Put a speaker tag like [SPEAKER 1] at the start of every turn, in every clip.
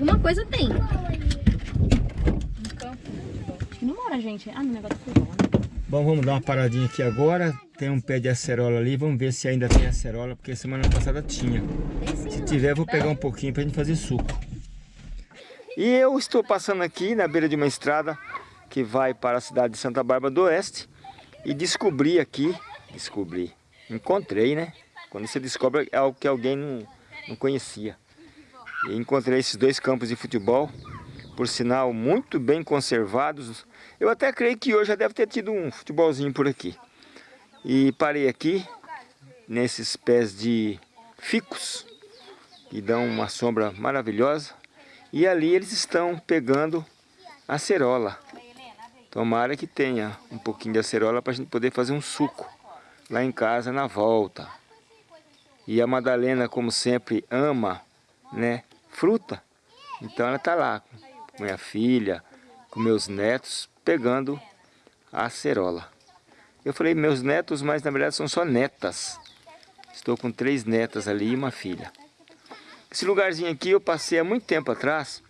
[SPEAKER 1] alguma coisa tem.
[SPEAKER 2] Acho que não mora, gente. Ah, no negócio do futebol, né?
[SPEAKER 3] Bom, vamos dar uma paradinha aqui agora. Tem um pé de acerola ali. Vamos ver se ainda tem acerola, porque semana passada tinha. Se tiver, vou pegar um pouquinho pra gente fazer suco. E eu estou passando aqui na beira de uma estrada que vai para a cidade de Santa Bárbara do Oeste e descobri aqui, descobri, encontrei, né? Quando você descobre é algo que alguém não, não conhecia. E encontrei esses dois campos de futebol, por sinal muito bem conservados. Eu até creio que hoje já deve ter tido um futebolzinho por aqui. E parei aqui, nesses pés de ficus, que dão uma sombra maravilhosa. E ali eles estão pegando acerola. Tomara que tenha um pouquinho de acerola para a gente poder fazer um suco lá em casa na volta. E a Madalena, como sempre, ama né, fruta. Então ela está lá com minha filha, com meus netos, pegando a acerola. Eu falei meus netos, mas na verdade são só netas. Estou com três netas ali e uma filha. Esse lugarzinho aqui eu passei há muito tempo atrás,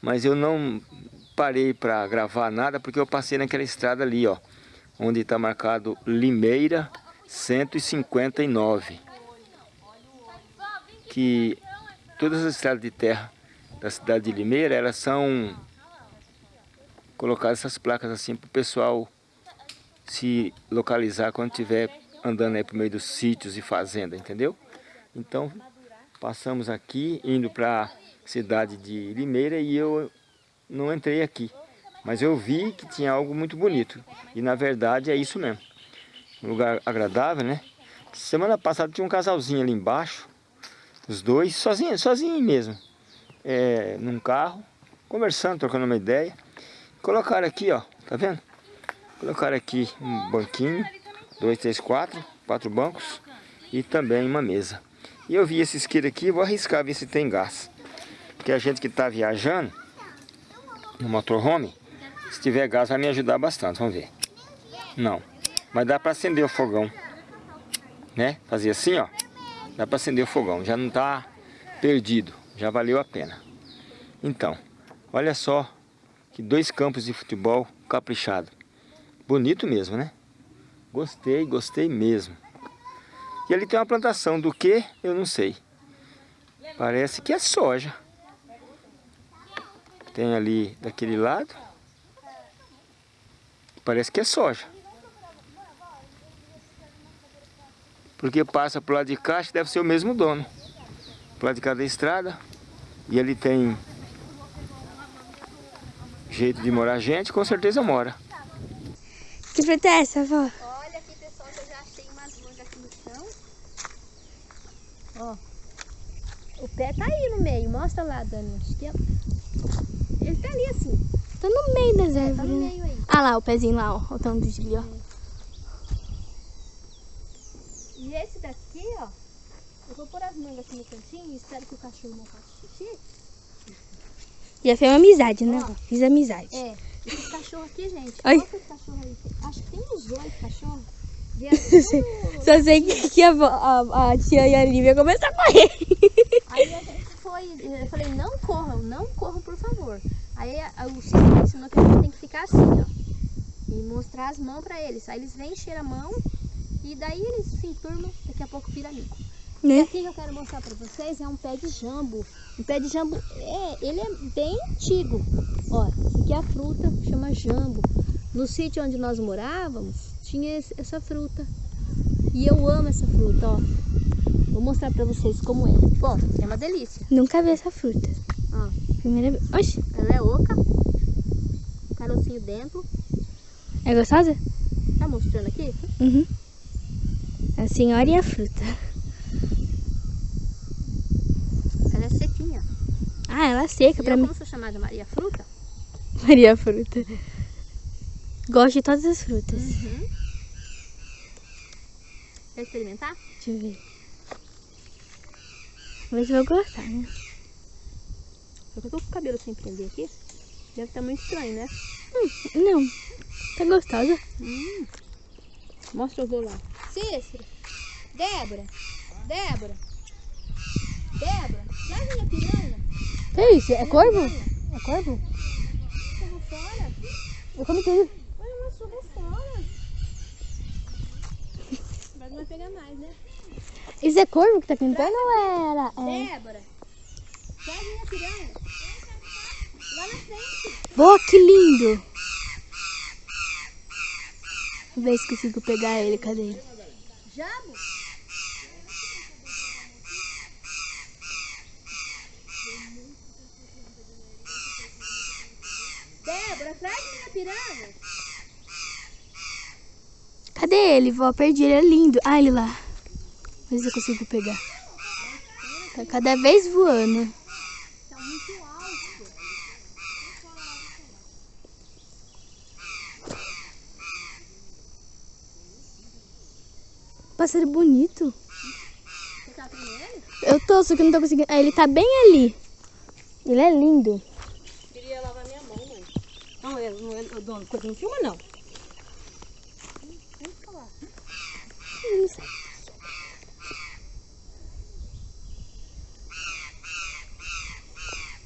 [SPEAKER 3] mas eu não parei para gravar nada porque eu passei naquela estrada ali, ó, onde está marcado Limeira 159. Que todas as estradas de terra da cidade de Limeira, elas são colocadas essas placas assim para o pessoal se localizar quando estiver andando aí por meio dos sítios e fazenda, entendeu? Então, passamos aqui, indo para a cidade de Limeira e eu não entrei aqui. Mas eu vi que tinha algo muito bonito. E na verdade é isso mesmo. Um lugar agradável, né? Semana passada tinha um casalzinho ali embaixo. Os dois, sozinhos, sozinho mesmo. É, num carro, conversando, trocando uma ideia. Colocaram aqui, ó, tá vendo? Colocaram aqui um banquinho, dois, três, quatro, quatro bancos e também uma mesa. E eu vi esse isqueiro aqui, vou arriscar ver se tem gás. Porque a gente que está viajando no motorhome, se tiver gás vai me ajudar bastante, vamos ver. Não, mas dá para acender o fogão, né? Fazer assim, ó, dá para acender o fogão, já não está perdido, já valeu a pena. Então, olha só que dois campos de futebol caprichado. Bonito mesmo, né? Gostei, gostei mesmo. E ali tem uma plantação do que? Eu não sei. Parece que é soja. Tem ali daquele lado. Parece que é soja. Porque passa pro lado de cá, que deve ser o mesmo dono. Pro lado de cá da estrada. E ali tem jeito de morar gente, com certeza mora.
[SPEAKER 4] Que fruta é essa, avó?
[SPEAKER 1] Olha aqui, pessoal, que eu já achei umas mangas aqui no chão. Ó. O pé tá aí no meio. Mostra lá, Dani. Acho que é... Ele tá ali assim.
[SPEAKER 4] Tá no meio das
[SPEAKER 1] Tá
[SPEAKER 4] árvores.
[SPEAKER 1] no
[SPEAKER 4] né?
[SPEAKER 1] meio aí.
[SPEAKER 4] Ah lá, o pezinho lá, ó. O tanto de ó.
[SPEAKER 1] E esse daqui, ó. Eu vou pôr as mangas aqui no cantinho e espero que o cachorro não faça xixi.
[SPEAKER 4] Já fez uma amizade, né?
[SPEAKER 1] Ó.
[SPEAKER 4] Fiz amizade.
[SPEAKER 1] É. Esse cachorro aqui, gente.
[SPEAKER 4] Ai.
[SPEAKER 1] Qual que é esse cachorro aí? Acho que tem uns oito cachorros. Tudo-
[SPEAKER 4] Só sei que, que a, a, a tia e a Lívia começaram a correr.
[SPEAKER 1] Aí a gente foi, eu falei, não corram, não corram, por favor. Aí a- a- o Chico me ensinou que a gente tem que ficar assim, ó. E mostrar as mãos pra eles. Aí eles vêm, cheiram a mão e daí eles se enturmam, daqui a pouco vira amigo. E
[SPEAKER 4] Né?
[SPEAKER 1] aqui que eu quero mostrar pra vocês é um pé de jambo. Um pé de jambo, é, ele é bem antigo. Ó, aqui é a fruta, chama jambo. No sítio onde nós morávamos, tinha essa fruta. E eu amo essa fruta, ó. Vou mostrar pra vocês como é. Bom, é uma delícia.
[SPEAKER 4] Nunca vi essa fruta.
[SPEAKER 1] Ó,
[SPEAKER 4] Primeira vez. Oxi,
[SPEAKER 1] ela é oca. Carocinho dentro.
[SPEAKER 4] é gostosa?
[SPEAKER 1] Tá mostrando aqui?
[SPEAKER 4] Uhum. A senhora e a fruta.
[SPEAKER 1] Ela é sequinha.
[SPEAKER 4] Ah, ela é seca pra
[SPEAKER 1] Eu,
[SPEAKER 4] mim.
[SPEAKER 1] como sou chamada Maria Fruta,
[SPEAKER 4] Maria fruta. Gosto de todas as frutas.
[SPEAKER 1] quer experimentar?
[SPEAKER 4] Deixa eu ver. Vamos ver se eu vou gostar, né?
[SPEAKER 1] Só que eu tô com o cabelo sem prender aqui. Deve estar muito estranho, né?
[SPEAKER 4] Não. Tá gostosa.
[SPEAKER 1] Mostra os dois lá. Cícero, Débora, Débora, Débora, traz minha piranha.
[SPEAKER 4] Que isso? É corvo? É corvo?
[SPEAKER 1] Jogou fora.
[SPEAKER 4] Eu comi tudo.
[SPEAKER 1] Olha, mas jogou fora. Mas não vai pegar mais, né?
[SPEAKER 4] Isso é corvo que tá pintando ou era? É.
[SPEAKER 1] Débora, traz minha piranha. Lá na frente.
[SPEAKER 4] Pô, que lindo! Ver se consigo pegar ele. Cadê ele?
[SPEAKER 1] Jabo. Débora,
[SPEAKER 4] Cadê ele, vó? Perdi ele. É lindo. Ah, ele lá. Vê se eu consigo pegar. Tá cada vez voando.
[SPEAKER 1] Tá muito alto.
[SPEAKER 4] Pássaro bonito.
[SPEAKER 1] Você tá ele?
[SPEAKER 4] Eu tô, só que eu não tô conseguindo. Ah, ele tá bem ali. Ele é lindo.
[SPEAKER 2] Queria lavar minha mão, mãe. Eu, não, eu, dono, coisa não filma, não.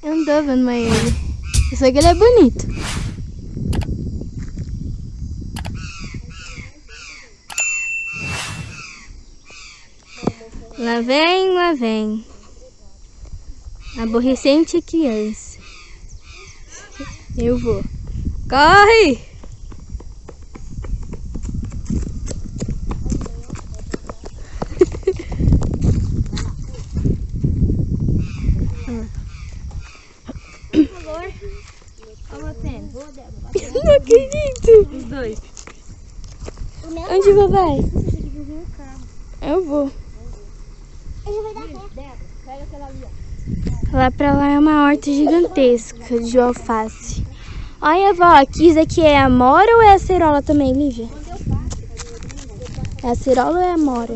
[SPEAKER 4] Eu não tô vendo mais ele. Eu sei que ele é bonito. Lá vem, lá vem. Aborrecente criança. Eu vou. Corre! Não acredito.
[SPEAKER 2] Os dois.
[SPEAKER 4] Onde vou, vai? Eu vou. Lá pra lá é uma horta gigantesca de alface. Olha, vó, aqui, isso aqui é a mora ou é a cerola também, Lívia? É a cerola ou é a mora?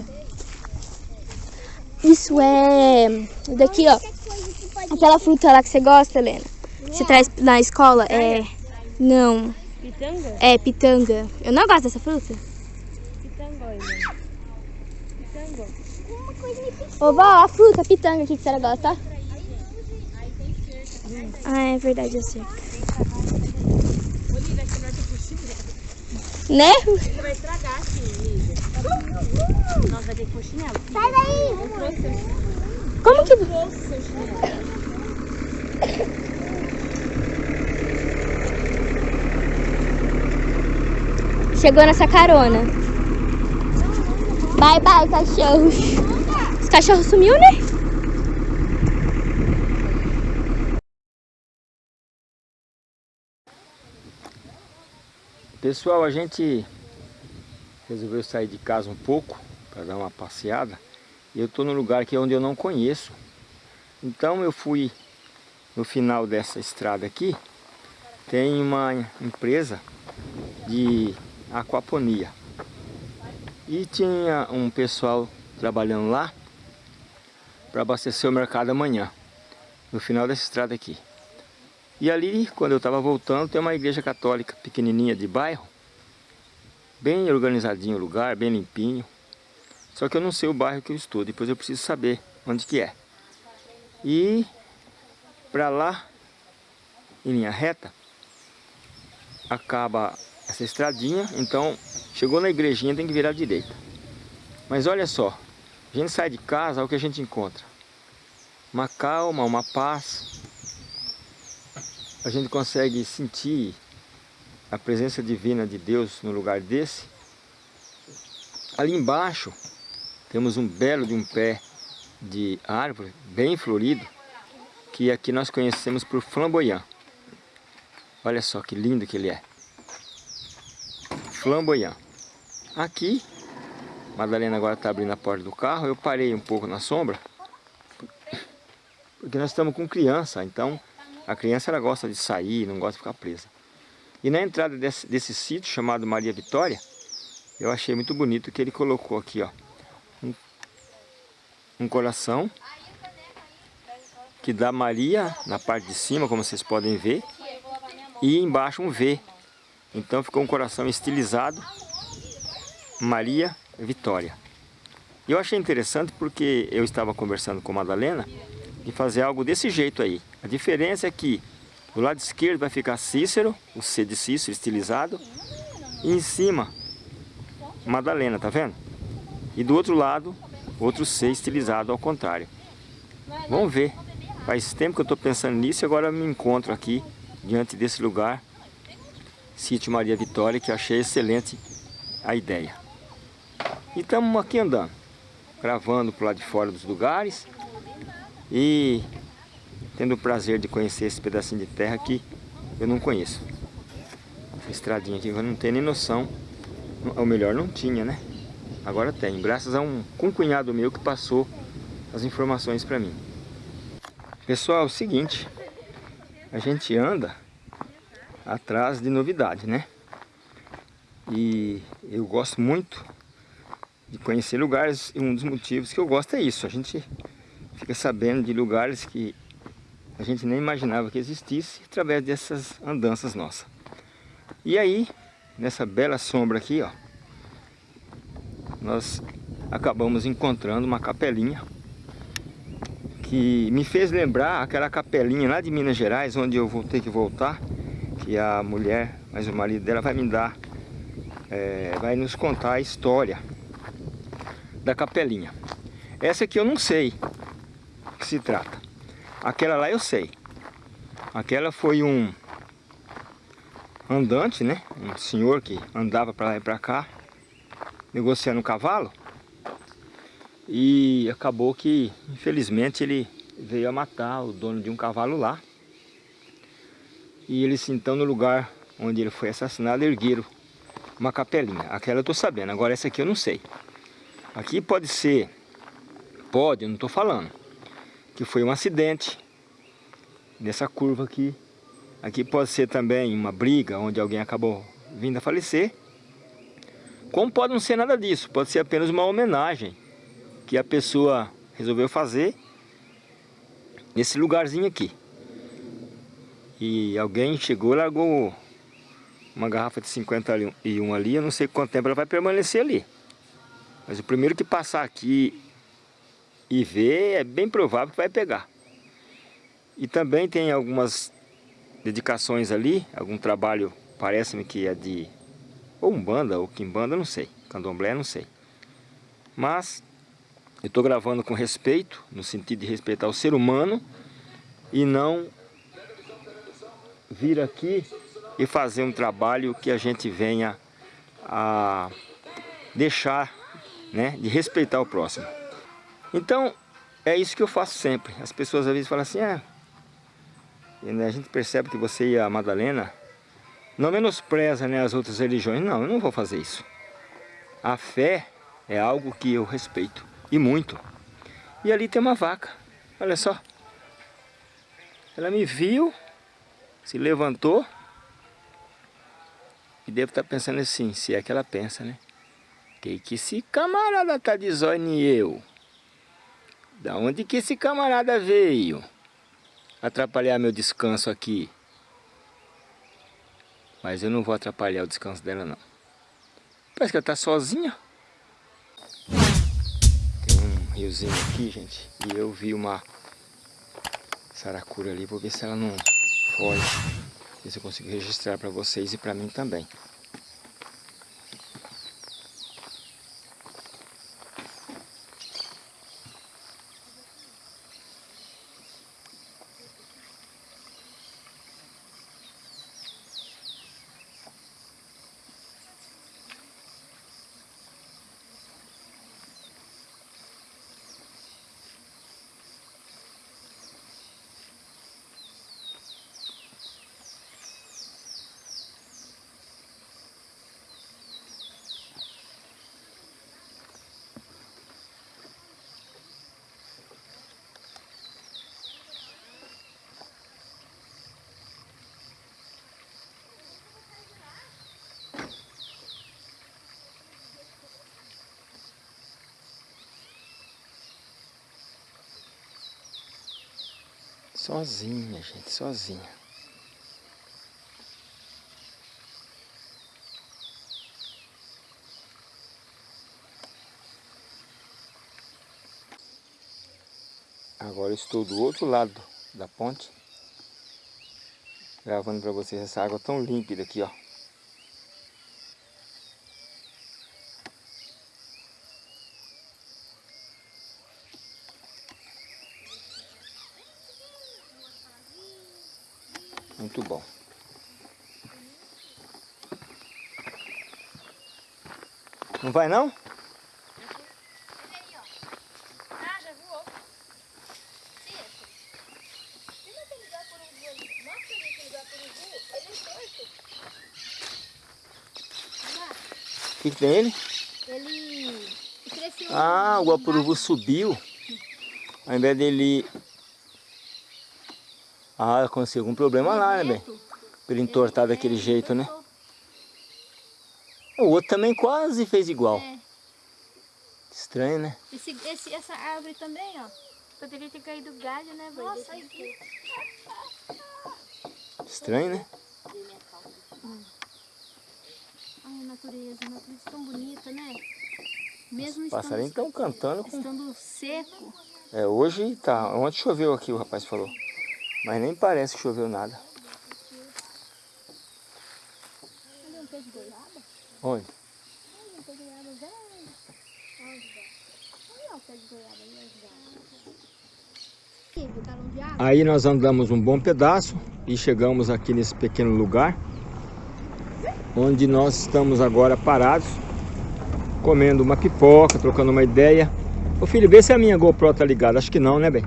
[SPEAKER 4] Isso é... Daqui, ó. Aquela fruta lá que você gosta, Helena. Você traz na escola? É... Não.
[SPEAKER 2] Pitanga?
[SPEAKER 4] É pitanga. Eu não gosto dessa fruta.
[SPEAKER 2] Pitanga, Helena. Pitanga.
[SPEAKER 4] Ô, vó, a fruta, a pitanga aqui que você gosta, tá? Ah, é verdade, eu sei. Né?
[SPEAKER 2] Vai estragar assim, Lívia. Nós vai ter que pôr chinelo.
[SPEAKER 1] Sai daí.
[SPEAKER 4] Como que...
[SPEAKER 2] Eu trouxe seu.
[SPEAKER 4] Chegou nessa carona. Bye, bye, cachorros. Os cachorros sumiu, né?
[SPEAKER 3] Pessoal, a gente resolveu sair de casa um pouco para dar uma passeada. E eu estou num lugar aqui onde eu não conheço. Então eu fui no final dessa estrada aqui. Tem uma empresa de aquaponia. E tinha um pessoal trabalhando lá para abastecer o mercado amanhã. No final dessa estrada aqui. E ali, quando eu estava voltando, tem uma igreja católica pequenininha de bairro. Bem organizadinho o lugar, bem limpinho. Só que eu não sei o bairro que eu estou, depois eu preciso saber onde que é. E para lá, em linha reta, acaba essa estradinha, então chegou na igrejinha tem que virar à direita. Mas olha só, a gente sai de casa, olha o que a gente encontra. Uma calma, uma paz, a gente consegue sentir a presença divina de Deus no lugar desse. Ali embaixo temos um belo de um pé de árvore, bem florido, que aqui nós conhecemos por flamboyant. Olha só que lindo que ele é. Flamboyant. Aqui, Madalena agora está abrindo a porta do carro, eu parei um pouco na sombra, Porque nós estamos com criança, então a criança ela gosta de sair, não gosta de ficar presa. E na entrada desse, desse sítio chamado Maria Vitória, eu achei muito bonito que ele colocou aqui, ó, um, um coração que dá Maria na parte de cima, como vocês podem ver, e embaixo um V. Então ficou um coração estilizado, Maria Vitória. Eu achei interessante porque eu estava conversando com a Madalena de fazer algo desse jeito aí. A diferença é que do lado esquerdo vai ficar Cícero, o C de Cícero estilizado, e em cima Madalena, tá vendo? E do outro lado, outro C estilizado ao contrário. Vamos ver. Faz tempo que eu estou pensando nisso e agora me encontro aqui, diante desse lugar, Sítio Maria Vitória, que achei excelente a ideia. E estamos aqui andando, gravando para lado de fora dos lugares e tendo o prazer de conhecer esse pedacinho de terra que eu não conheço. Essa estradinha aqui eu não tenho nem noção, ou melhor, não tinha, né? Agora tem, graças a um cunhado meu que passou as informações para mim. Pessoal, é o seguinte, a gente anda atrás de novidade, né? E eu gosto muito de conhecer lugares e um dos motivos que eu gosto é isso. A gente fica sabendo de lugares que a gente nem imaginava que existisse através dessas andanças nossas. E aí, nessa bela sombra aqui, ó, nós acabamos encontrando uma capelinha que me fez lembrar aquela capelinha lá de Minas Gerais, onde eu vou ter que voltar, que a mulher, mas o marido dela vai me dar, é, vai nos contar a história da capelinha. Essa aqui eu não sei que se trata. Aquela lá eu sei. Aquela foi um andante, né? Um senhor que andava para lá e para cá, negociando um cavalo. E acabou que, infelizmente, ele veio a matar o dono de um cavalo lá. E eles, então, no lugar onde ele foi assassinado, ergueram uma capelinha. Aquela eu estou sabendo, agora essa aqui eu não sei. Aqui pode ser, pode, eu não estou falando, que foi um acidente nessa curva aqui. Aqui pode ser também uma briga onde alguém acabou vindo a falecer. Como pode não ser nada disso, pode ser apenas uma homenagem que a pessoa resolveu fazer nesse lugarzinho aqui. E alguém chegou e largou uma garrafa de 51 ali, eu não sei quanto tempo ela vai permanecer ali. Mas o primeiro que passar aqui e ver, é bem provável que vai pegar. E também tem algumas dedicações ali, algum trabalho, parece-me que é de ou Umbanda ou Kimbanda, não sei, Candomblé, não sei. Mas eu estou gravando com respeito, no sentido de respeitar o ser humano e não vir aqui e fazer um trabalho que a gente venha a deixar né, de respeitar o próximo. Então, é isso que eu faço sempre. As pessoas às vezes falam assim, ah, a gente percebe que você e a Madalena não menospreza né, as outras religiões. Não, eu não vou fazer isso. A fé é algo que eu respeito. E muito. E ali tem uma vaca. Olha só. Ela me viu, se levantou. E devo estar pensando assim, se é que ela pensa, né? Que que esse camarada tá de zóio eu? Da onde que esse camarada veio? Atrapalhar meu descanso aqui. Mas eu não vou atrapalhar o descanso dela não. Parece que ela tá sozinha riozinho aqui, gente. E eu vi uma saracura ali. Vou ver se ela não foge. Ver se eu consigo registrar para vocês e para mim também. Sozinha, gente, sozinha. Agora estou do outro lado da ponte. Gravando para vocês essa água tão límpida aqui, ó. Muito bom. Não vai não?
[SPEAKER 1] Ah, já voou. Sim, Lembra aquele gato urubu ali? Mostra ali aquele gato urubu. Ele é torto.
[SPEAKER 3] O que, tem ele?
[SPEAKER 1] Ele cresceu.
[SPEAKER 3] Ah, o guapuruvu subiu. Ao invés dele... Ah, aconteceu algum problema lá, né, bem? Pra ele entortar daquele jeito, né? O outro também quase fez igual.
[SPEAKER 1] É.
[SPEAKER 3] Estranho, né?
[SPEAKER 1] Esse, esse, essa árvore também, ó. Poderia ter caído galho, né? Nossa, aí aqui.
[SPEAKER 3] Estranho, né?
[SPEAKER 1] Ai, a natureza, a natureza é tão bonita, né? Mesmo
[SPEAKER 3] Os passarinhos estão cantando com...
[SPEAKER 1] estando seco.
[SPEAKER 3] É, hoje tá... Ontem choveu aqui, o rapaz falou. Mas nem parece que choveu nada.
[SPEAKER 1] Olha um pé de goiaba.
[SPEAKER 3] Onde? Aí nós andamos um bom pedaço e chegamos aqui nesse pequeno lugar. Onde nós estamos agora parados. Comendo uma pipoca, trocando uma ideia. Ô filho, vê se a minha GoPro tá ligada. Acho que não, né, bem?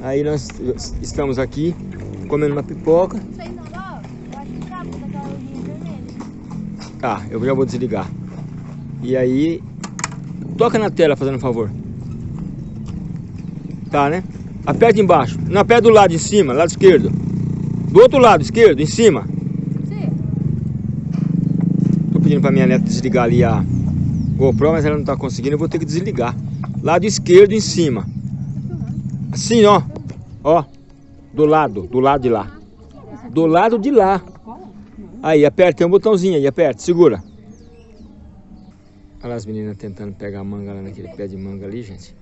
[SPEAKER 3] Aí nós estamos aqui comendo uma pipoca.
[SPEAKER 1] Tá,
[SPEAKER 3] eu já vou desligar. E aí, toca na tela fazendo um favor. Tá, né? Aperta embaixo. Não, aperta do lado, em cima, lado esquerdo. Do outro lado, esquerdo, em cima.
[SPEAKER 1] Sim.
[SPEAKER 3] Tô pedindo pra minha neta desligar ali a GoPro, mas ela não tá conseguindo, eu vou ter que desligar. Lado esquerdo, em cima. Assim, ó. Ó. Do lado, do lado de lá. Do lado de lá. Aí, aperta, tem um botãozinho aí, aperta, segura. Olha as meninas tentando pegar manga lá naquele pé de manga ali, gente.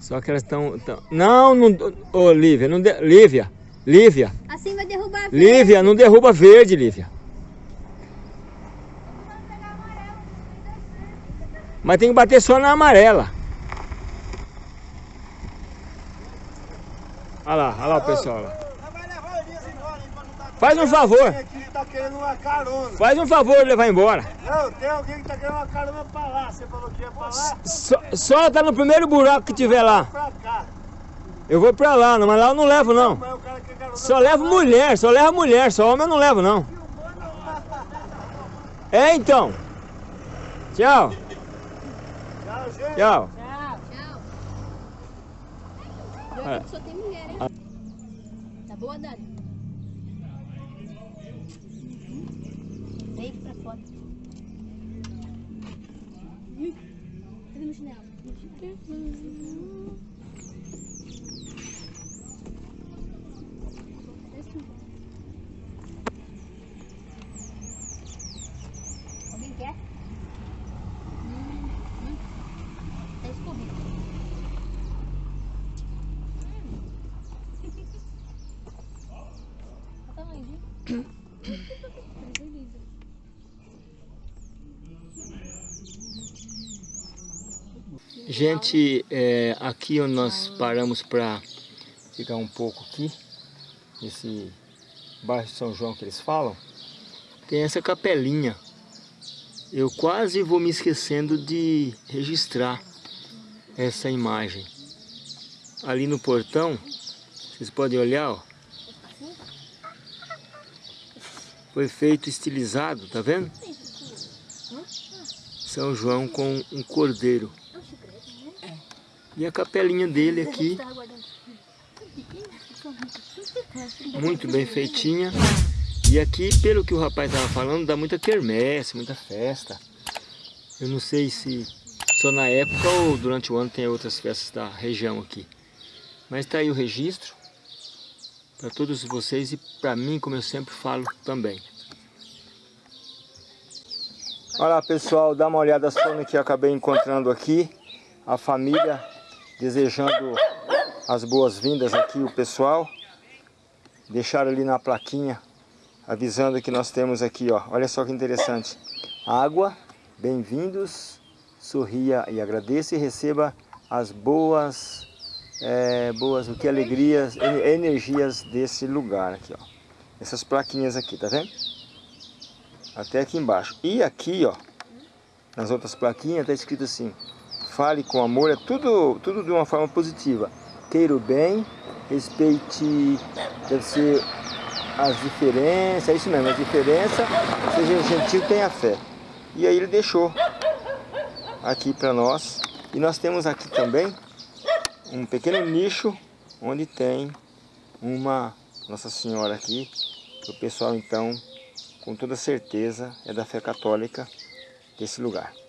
[SPEAKER 3] Só que elas estão... Não, não... Ô, Lívia, não... De... Lívia, Lívia,
[SPEAKER 1] Assim vai derrubar a
[SPEAKER 3] Lívia, não derruba verde, Lívia. Mas tem que bater só na amarela. Olha lá, olha lá o pessoal
[SPEAKER 5] dar
[SPEAKER 3] Faz um favor,
[SPEAKER 5] tá querendo uma carona.
[SPEAKER 3] faz um favor de levar embora.
[SPEAKER 5] Não, tem alguém que tá querendo uma carona pra lá. Você falou que ia pra lá?
[SPEAKER 3] Só, só tá no primeiro buraco que tiver lá.
[SPEAKER 5] Pra cá.
[SPEAKER 3] Eu vou pra lá, mas lá eu não levo não.
[SPEAKER 5] Mas o cara quer carona
[SPEAKER 3] Só levo mulher, só levo mulher, só homem eu não levo não. É então. Tchau.
[SPEAKER 5] Tchau, gente.
[SPEAKER 3] Tchau.
[SPEAKER 1] Tchau. Tchau.
[SPEAKER 3] É.
[SPEAKER 1] só tem mulher, hein? Tá boa, Dani? Vem pra fora. Ih, Cadê meu chinelo? Alguém quer? Hum, hum. Tá escorrendo. Olha o tamanho, viu?
[SPEAKER 3] Gente, é, aqui onde nós paramos para ficar um pouco aqui, nesse bairro de São João que eles falam, tem essa capelinha. Eu quase vou me esquecendo de registrar essa imagem. Ali no portão, vocês podem olhar, ó. Foi feito estilizado, tá vendo? São João com um cordeiro. E a capelinha dele aqui, muito bem feitinha. E aqui, pelo que o rapaz estava falando, dá muita quermesse, muita festa. Eu não sei se só na época ou durante o ano tem outras festas da região aqui. Mas está aí o registro para todos vocês e para mim, como eu sempre falo também. Olha lá pessoal, dá uma olhada só no que eu acabei encontrando aqui. A família desejando as boas-vindas aqui, o pessoal. Deixaram ali na plaquinha, avisando que nós temos aqui, ó. Olha só que interessante. Água, bem-vindos, sorria e agradeça e receba as boas, é, boas, o que alegrias, energias desse lugar aqui, ó. Essas plaquinhas aqui, tá vendo? Até aqui embaixo. E aqui, ó, nas outras plaquinhas, está escrito assim, fale com amor, é tudo, tudo de uma forma positiva. Queira o bem, respeite, deve ser as diferenças, é isso mesmo, as diferenças, seja gentil, tenha fé. E aí ele deixou aqui para nós. E nós temos aqui também um pequeno nicho onde tem uma Nossa Senhora aqui, o pessoal então com toda certeza é da fé católica desse lugar.